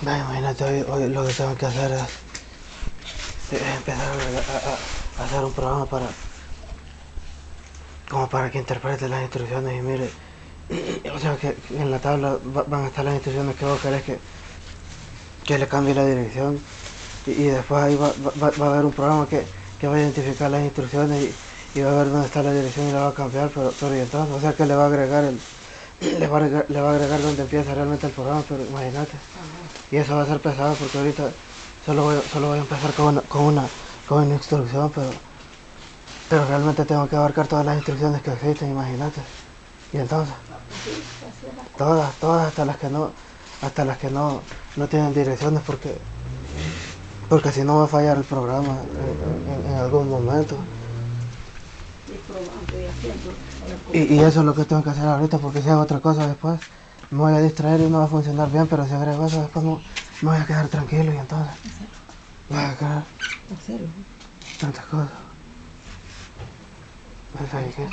No, imagínate, hoy, lo que tengo que hacer es, empezar a, hacer un programa para, como para que interprete las instrucciones y mire, o sea, que, en la tabla va- van a estar las instrucciones que vos querés que, que le cambie la dirección. Y, y después ahí va, va- va a haber un programa que, que va a identificar las instrucciones y, y va a ver dónde está la dirección y la va a cambiar, pero, pero y entonces, o sea, que le va a agregar el, le va a agregar, le va a agregar donde empieza realmente el programa, pero imagínate. Y eso va a ser pesado porque ahorita solo voy, solo voy a empezar con una, con una, con una instrucción, pero, pero realmente tengo que abarcar todas las instrucciones que existen, imagínate. Y entonces, todas, todas hasta las que no, hasta las que no, no tienen direcciones porque, porque si no va a fallar el programa en, en- en algún momento. Y probando y haciendo. Y, y eso es lo que tengo que hacer ahorita porque si hago otra cosa después me voy a distraer y no va a funcionar bien, pero si agrego eso después me voy a quedar tranquilo y entonces voy a quedar Hacerlo. tantas cosas. Pues, ¿sabes qué?